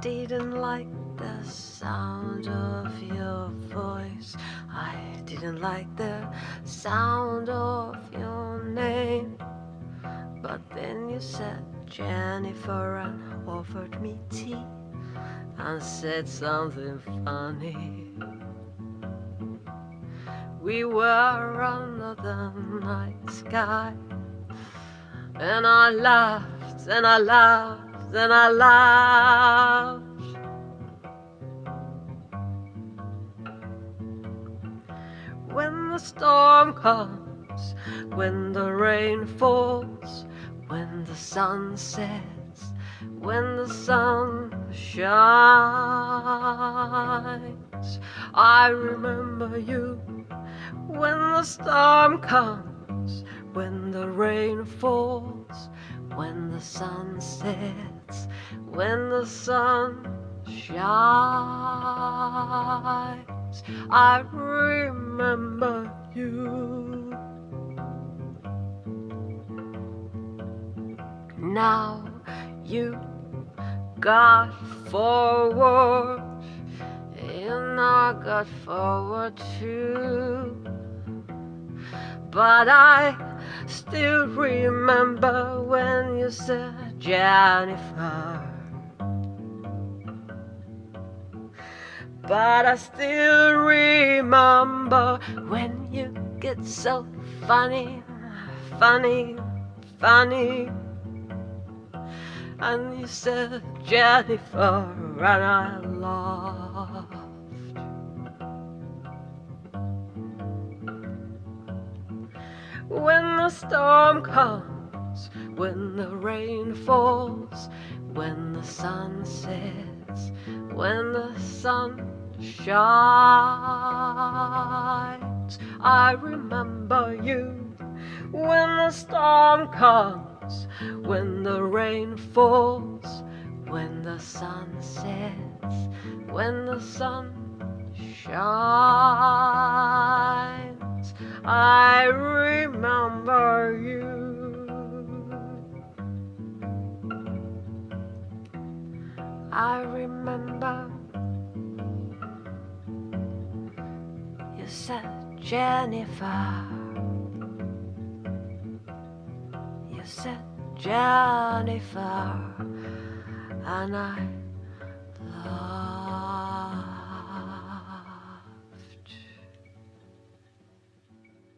didn't like the sound of your voice. I didn't like the sound of your name. But then you said Jennifer and offered me tea and said something funny. We were under the night sky, and I laughed and I laughed and I laughed. When the storm comes, when the rain falls, when the sun sets, when the sun shines, I remember you when the storm comes, when the rain falls, when the sun sets, when the sun shines, I remember you. Now you got forward, and I got forward too. But I still remember when you said, Jennifer. But I still remember when you get so funny, funny, funny. And you said, Jennifer, and I laughed. When the storm comes, when the rain falls, when the sun sets, when the sun shines, I remember you. When the storm comes, when the rain falls, when the sun sets, when the sun shines, I you. I remember you said Jennifer. You said Jennifer, and I